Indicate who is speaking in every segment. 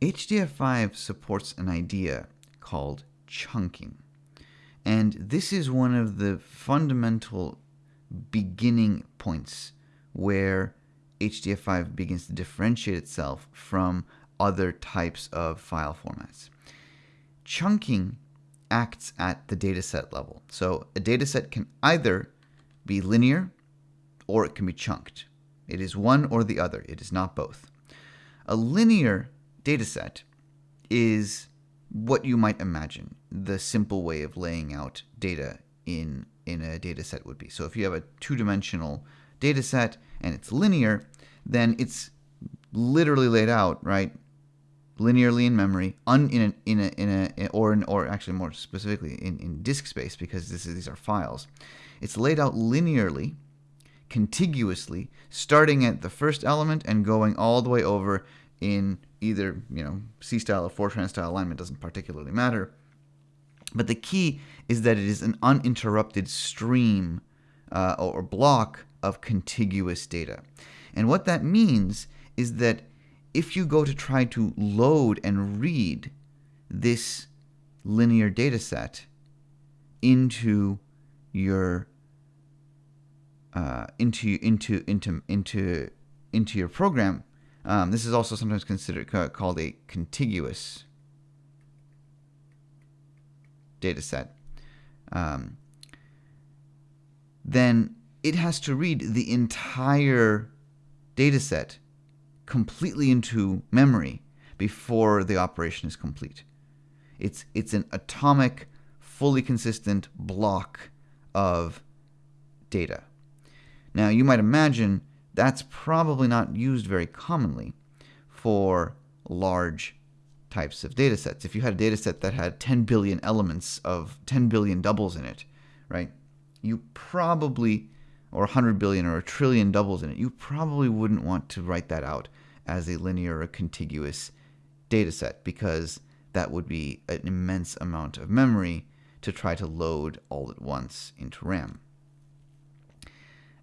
Speaker 1: HDF5 supports an idea called chunking. And this is one of the fundamental beginning points where HDF5 begins to differentiate itself from other types of file formats. Chunking acts at the dataset level. So a dataset can either be linear or it can be chunked. It is one or the other. It is not both. A linear dataset is what you might imagine the simple way of laying out data in in a data set would be. So if you have a two-dimensional data set and it's linear, then it's literally laid out, right? Linearly in memory, un, in a, in a, in a, or in, or actually more specifically in, in disk space because this is, these are files. It's laid out linearly, contiguously, starting at the first element and going all the way over in either you know C style or Fortran style alignment doesn't particularly matter. But the key is that it is an uninterrupted stream uh, or block of contiguous data. And what that means is that if you go to try to load and read this linear data set into your uh, into into into into into your program, um, this is also sometimes considered called a contiguous data set. Um, then it has to read the entire data set completely into memory before the operation is complete. It's, it's an atomic, fully consistent block of data. Now, you might imagine that's probably not used very commonly for large types of data sets. If you had a data set that had 10 billion elements of 10 billion doubles in it, right, you probably, or 100 billion or a trillion doubles in it, you probably wouldn't want to write that out as a linear or contiguous data set because that would be an immense amount of memory to try to load all at once into RAM.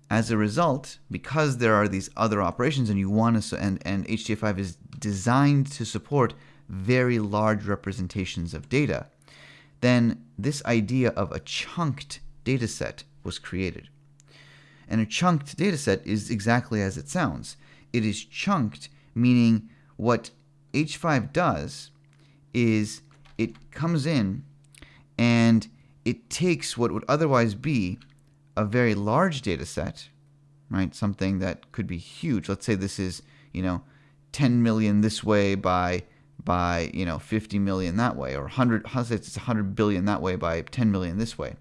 Speaker 1: As a result, because there are these other operations and you want to, and, and HDF5 is designed to support very large representations of data, then this idea of a chunked data set was created. And a chunked data set is exactly as it sounds. It is chunked, meaning what H5 does is it comes in and it takes what would otherwise be a very large data set, right? Something that could be huge. Let's say this is, you know, 10 million this way by by, you know, 50 million that way or 100 it's 100 billion that way by 10 million this way,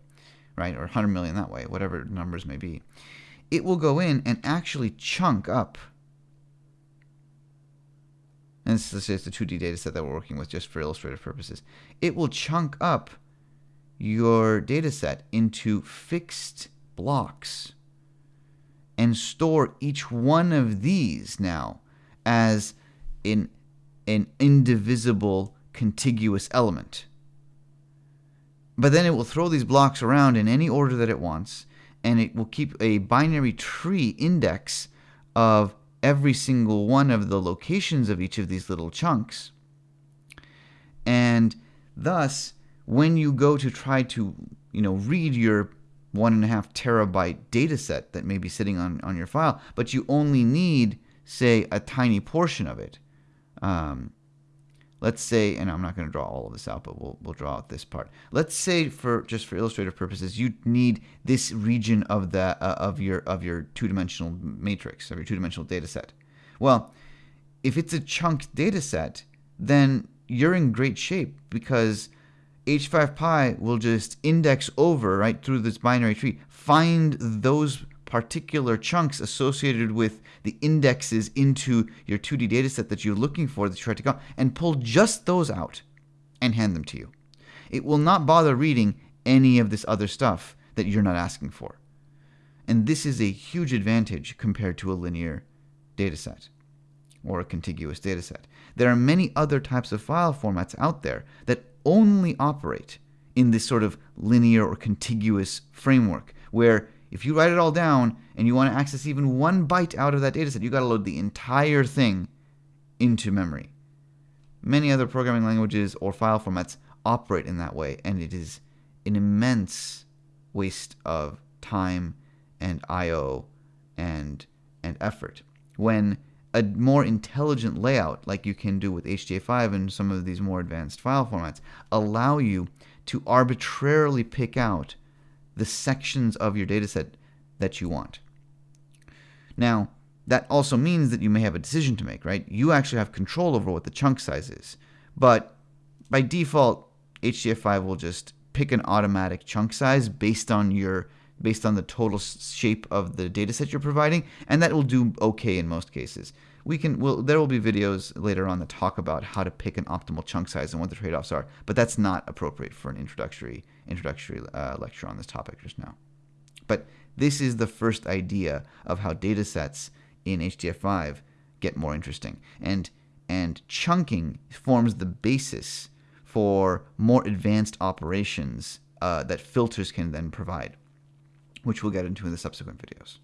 Speaker 1: right? Or 100 million that way, whatever numbers may be. It will go in and actually chunk up and this is just the 2D data set that we're working with just for illustrative purposes. It will chunk up your data set into fixed blocks and store each one of these now as in an indivisible contiguous element. But then it will throw these blocks around in any order that it wants, and it will keep a binary tree index of every single one of the locations of each of these little chunks. And thus, when you go to try to, you know, read your one and a half terabyte data set that may be sitting on, on your file, but you only need, say, a tiny portion of it. Um, let's say, and I'm not going to draw all of this out, but we'll, we'll draw out this part. Let's say, for just for illustrative purposes, you need this region of the uh, of your of your two-dimensional matrix of your two-dimensional data set. Well, if it's a chunk data set, then you're in great shape because H5Py will just index over right through this binary tree, find those particular chunks associated with the indexes into your 2D dataset that you're looking for that you try to go and pull just those out and hand them to you. It will not bother reading any of this other stuff that you're not asking for. And this is a huge advantage compared to a linear dataset or a contiguous dataset. There are many other types of file formats out there that only operate in this sort of linear or contiguous framework where if you write it all down and you want to access even one byte out of that dataset, you got to load the entire thing into memory. Many other programming languages or file formats operate in that way, and it is an immense waste of time and I/O and and effort. When a more intelligent layout, like you can do with HDF5 and some of these more advanced file formats, allow you to arbitrarily pick out the sections of your dataset that you want. Now, that also means that you may have a decision to make, right? You actually have control over what the chunk size is. But by default, HDF5 will just pick an automatic chunk size based on your based on the total shape of the dataset you're providing, and that will do okay in most cases. We can well there will be videos later on that talk about how to pick an optimal chunk size and what the trade-offs are, but that's not appropriate for an introductory introductory uh, lecture on this topic just now. But this is the first idea of how datasets in HDF5 get more interesting. And and chunking forms the basis for more advanced operations uh, that filters can then provide, which we'll get into in the subsequent videos.